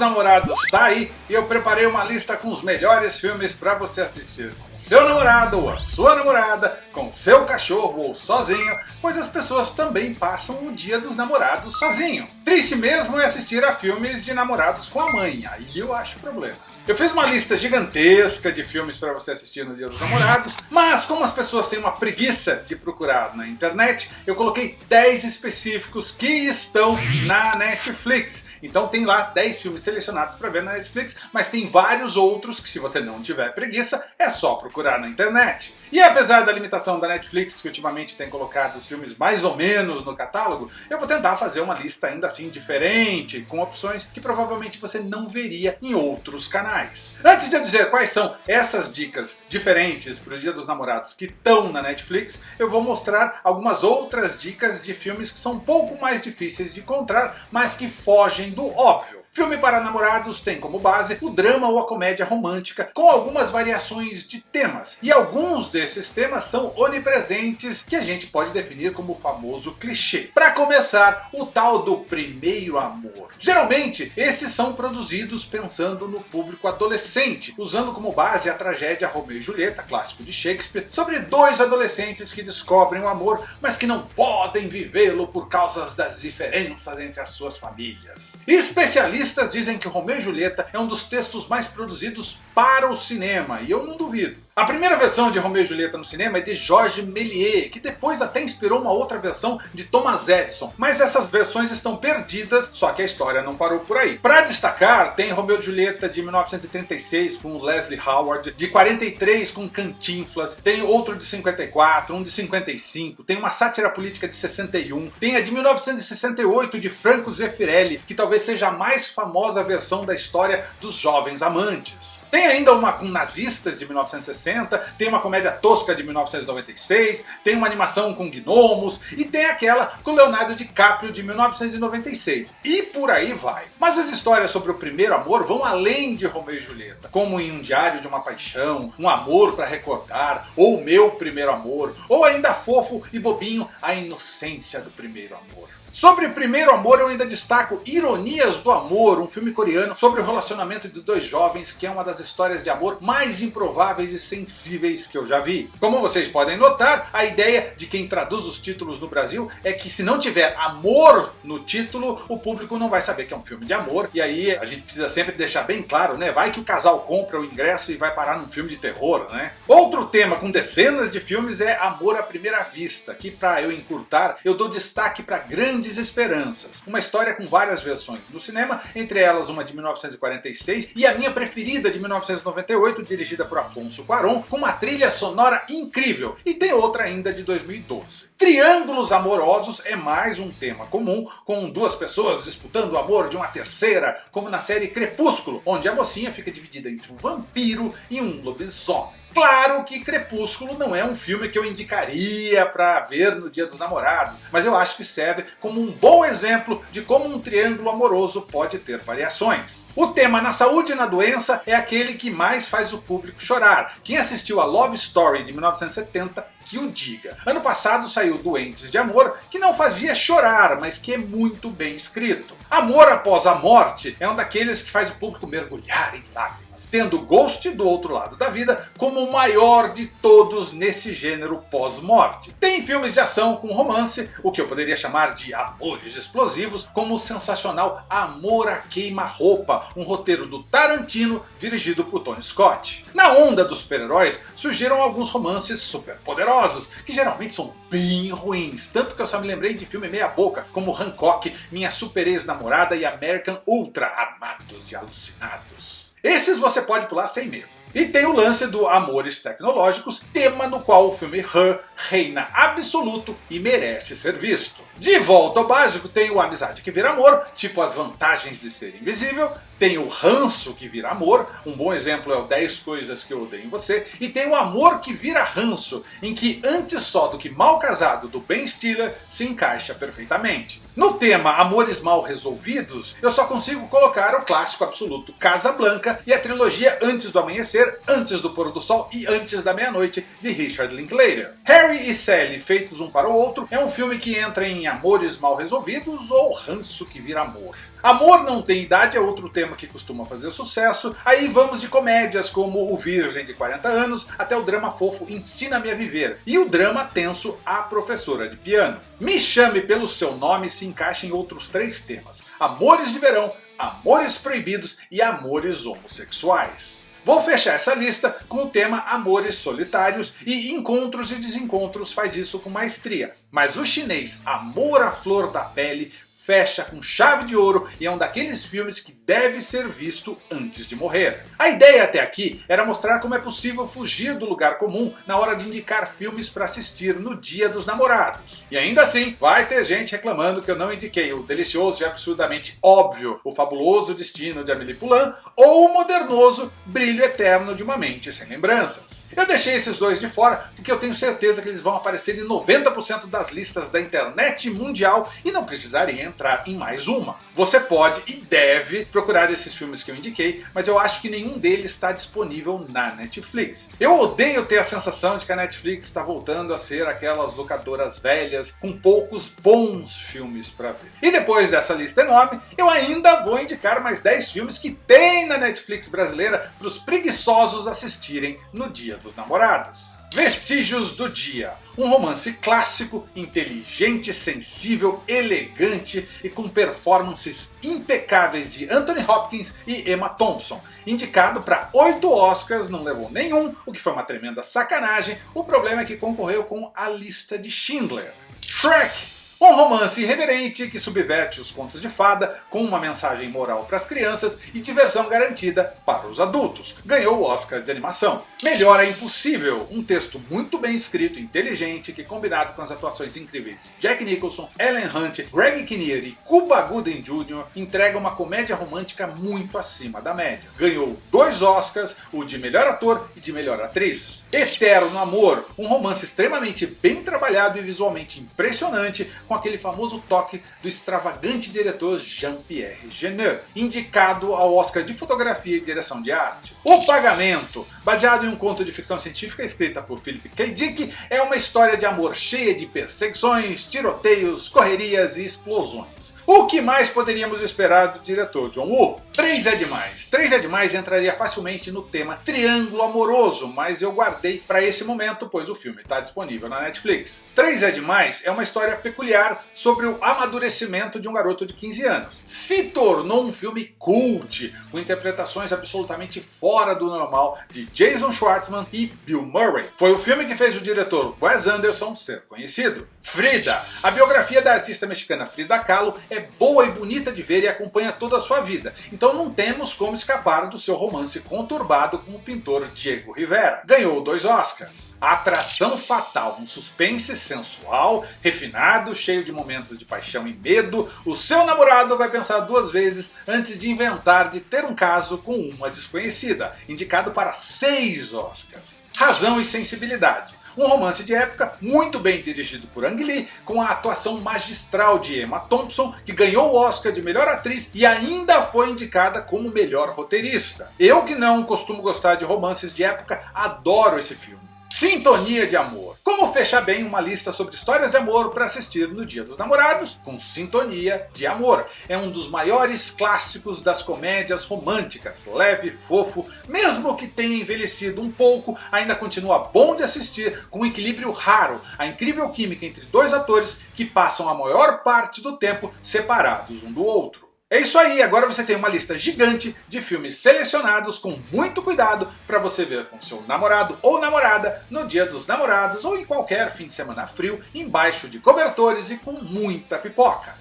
Namorados tá aí e eu preparei uma lista com os melhores filmes para você assistir com seu namorado ou a sua namorada, com seu cachorro ou sozinho, pois as pessoas também passam o dia dos namorados sozinho. Triste mesmo é assistir a filmes de namorados com a mãe, aí eu acho problema. Eu fiz uma lista gigantesca de filmes para você assistir no Dia dos Namorados, mas como as pessoas têm uma preguiça de procurar na internet, eu coloquei 10 específicos que estão na Netflix. Então tem lá 10 filmes selecionados para ver na Netflix, mas tem vários outros que se você não tiver preguiça, é só procurar na internet. E apesar da limitação da Netflix, que ultimamente tem colocado os filmes mais ou menos no catálogo, eu vou tentar fazer uma lista ainda assim diferente, com opções que provavelmente você não veria em outros canais. Antes de eu dizer quais são essas dicas diferentes para o Dia dos Namorados que estão na Netflix, eu vou mostrar algumas outras dicas de filmes que são um pouco mais difíceis de encontrar, mas que fogem do óbvio. Filme para namorados tem como base o drama ou a comédia romântica, com algumas variações de temas. E alguns desses temas são onipresentes, que a gente pode definir como o famoso clichê. Para começar, o tal do primeiro amor. Geralmente, esses são produzidos pensando no público adolescente, usando como base a tragédia Romeu e Julieta, clássico de Shakespeare, sobre dois adolescentes que descobrem o amor, mas que não podem vivê-lo por causa das diferenças entre as suas famílias. Especialistas Especialistas dizem que Romeu e Julieta é um dos textos mais produzidos para o cinema, e eu não duvido. A primeira versão de Romeu e Julieta no cinema é de Georges Méliès, que depois até inspirou uma outra versão de Thomas Edison. Mas essas versões estão perdidas, só que a história não parou por aí. Para destacar, tem Romeu e Julieta de 1936 com Leslie Howard, de 43 com Cantinflas, tem outro de 54, um de 55, tem uma sátira política de 61, tem a de 1968 de Franco Zeffirelli, que talvez seja a mais famosa versão da história dos jovens amantes. Tem ainda uma com nazistas de 1960, tem uma comédia tosca de 1996, tem uma animação com gnomos e tem aquela com Leonardo DiCaprio de 1996. E por aí vai. Mas as histórias sobre o primeiro amor vão além de Romeu e Julieta, como em Um Diário de uma Paixão, Um Amor para Recordar, ou Meu Primeiro Amor, ou ainda fofo e bobinho, A Inocência do Primeiro Amor. Sobre Primeiro Amor eu ainda destaco Ironias do Amor, um filme coreano sobre o relacionamento de dois jovens que é uma das histórias de amor mais improváveis e sensíveis que eu já vi. Como vocês podem notar, a ideia de quem traduz os títulos no Brasil é que se não tiver amor no título, o público não vai saber que é um filme de amor, e aí a gente precisa sempre deixar bem claro, né? Vai que o casal compra o ingresso e vai parar num filme de terror, né? Outro tema com dezenas de filmes é Amor à Primeira Vista, que para eu encurtar, eu dou destaque para grande Grandes Esperanças, uma história com várias versões no cinema, entre elas uma de 1946 e a minha preferida de 1998, dirigida por Afonso Cuarón, com uma trilha sonora incrível, e tem outra ainda de 2012. Triângulos amorosos é mais um tema comum, com duas pessoas disputando o amor de uma terceira, como na série Crepúsculo, onde a mocinha fica dividida entre um vampiro e um lobisomem. Claro que Crepúsculo não é um filme que eu indicaria para ver no dia dos namorados, mas eu acho que serve como um bom exemplo de como um triângulo amoroso pode ter variações. O tema na saúde e na doença é aquele que mais faz o público chorar. Quem assistiu a Love Story de 1970 que o diga. Ano passado saiu Doentes de Amor, que não fazia chorar, mas que é muito bem escrito. Amor após a morte é um daqueles que faz o público mergulhar em lágrimas tendo Ghost do outro lado da vida como o maior de todos nesse gênero pós-morte. Tem filmes de ação com romance, o que eu poderia chamar de amores explosivos, como o sensacional Amor a Queima-Roupa, um roteiro do Tarantino dirigido por Tony Scott. Na onda dos super-heróis surgiram alguns romances super poderosos, que geralmente são bem ruins, tanto que eu só me lembrei de filme meia boca, como Hancock, Minha Super Ex-Namorada e American Ultra, Armados e Alucinados. Esses você pode pular sem medo. E tem o lance do Amores Tecnológicos, tema no qual o filme Her reina absoluto e merece ser visto. De volta ao básico tem o Amizade que vira amor, tipo as vantagens de ser invisível, tem o ranço que vira amor, um bom exemplo é o 10 coisas que eu odeio em você, e tem o amor que vira ranço, em que antes só do que mal casado do Ben Stiller se encaixa perfeitamente. No tema Amores Mal Resolvidos, eu só consigo colocar o clássico absoluto Casa Blanca e a trilogia Antes do Amanhecer, Antes do Pôr do Sol e Antes da Meia-Noite de Richard Linklater. Harry e Sally feitos um para o outro é um filme que entra em amores mal resolvidos ou ranço que vira amor. Amor não tem idade é outro tema que costuma fazer sucesso, aí vamos de comédias como O Virgem de 40 anos, até o drama fofo Ensina-me a Viver, e o drama tenso A Professora de Piano. Me Chame Pelo Seu Nome se encaixa em outros três temas, Amores de Verão, Amores Proibidos e Amores Homossexuais. Vou fechar essa lista com o tema Amores Solitários e Encontros e Desencontros faz isso com maestria. Mas o chinês Amor à Flor da Pele fecha com chave de ouro e é um daqueles filmes que deve ser visto antes de morrer. A ideia até aqui era mostrar como é possível fugir do lugar comum na hora de indicar filmes para assistir no dia dos namorados. E ainda assim, vai ter gente reclamando que eu não indiquei o delicioso e absurdamente óbvio O Fabuloso Destino de Amélie Poulain ou o modernoso Brilho Eterno de uma Mente Sem Lembranças. Eu deixei esses dois de fora porque eu tenho certeza que eles vão aparecer em 90% das listas da internet mundial e não precisarem entrar em mais uma. Você pode e deve procurar esses filmes que eu indiquei, mas eu acho que nenhum deles está disponível na Netflix. Eu odeio ter a sensação de que a Netflix está voltando a ser aquelas locadoras velhas com poucos bons filmes para ver. E depois dessa lista enorme, eu ainda vou indicar mais 10 filmes que tem na Netflix brasileira para os preguiçosos assistirem no Dia dos Namorados. Vestígios do Dia, um romance clássico, inteligente, sensível, elegante e com performances impecáveis de Anthony Hopkins e Emma Thompson. Indicado para 8 Oscars, não levou nenhum, o que foi uma tremenda sacanagem. O problema é que concorreu com a lista de Schindler. Shrek um romance irreverente que subverte os contos de fada com uma mensagem moral para as crianças e diversão garantida para os adultos. Ganhou o Oscar de animação. Melhor é impossível, um texto muito bem escrito, inteligente, que combinado com as atuações incríveis de Jack Nicholson, Ellen Hunt, Greg Kinnear e Cuba Gooding Jr. entrega uma comédia romântica muito acima da média. Ganhou dois Oscars, o de melhor ator e de melhor atriz. Eterno Amor, um romance extremamente bem trabalhado e visualmente impressionante, com aquele famoso toque do extravagante diretor Jean-Pierre Jeunet, indicado ao Oscar de Fotografia e Direção de Arte. O Pagamento, baseado em um conto de ficção científica escrita por Philip K. Dick, é uma história de amor cheia de perseguições, tiroteios, correrias e explosões. O que mais poderíamos esperar do diretor John Woo? 3 é demais. 3 é demais entraria facilmente no tema triângulo amoroso, mas eu guardei para esse momento, pois o filme está disponível na Netflix. 3 é demais é uma história peculiar sobre o amadurecimento de um garoto de 15 anos. Se tornou um filme cult, com interpretações absolutamente fora do normal de Jason Schwartzman e Bill Murray. Foi o filme que fez o diretor Wes Anderson ser conhecido. Frida, a biografia da artista mexicana Frida Kahlo é boa e bonita de ver e acompanha toda a sua vida, então não temos como escapar do seu romance conturbado com o pintor Diego Rivera. Ganhou dois Oscars. Atração Fatal, um suspense sensual, refinado, cheio de momentos de paixão e medo, o seu namorado vai pensar duas vezes antes de inventar de ter um caso com uma desconhecida, indicado para seis Oscars. Razão e sensibilidade um romance de época muito bem dirigido por Ang Lee, com a atuação magistral de Emma Thompson, que ganhou o Oscar de melhor atriz e ainda foi indicada como melhor roteirista. Eu que não costumo gostar de romances de época, adoro esse filme. Sintonia de Amor. Como fechar bem uma lista sobre histórias de amor para assistir no Dia dos Namorados com Sintonia de Amor. É um dos maiores clássicos das comédias românticas, leve, fofo, mesmo que tenha envelhecido um pouco, ainda continua bom de assistir com um equilíbrio raro, a incrível química entre dois atores que passam a maior parte do tempo separados um do outro. É isso aí, agora você tem uma lista gigante de filmes selecionados com muito cuidado para você ver com seu namorado ou namorada no dia dos namorados ou em qualquer fim de semana frio, embaixo de cobertores e com muita pipoca.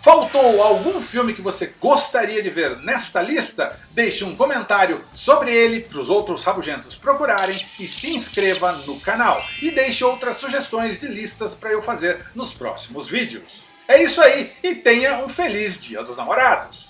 Faltou algum filme que você gostaria de ver nesta lista? Deixe um comentário sobre ele para os outros rabugentos procurarem e se inscreva no canal. E deixe outras sugestões de listas para eu fazer nos próximos vídeos. É isso aí e tenha um feliz dia dos namorados!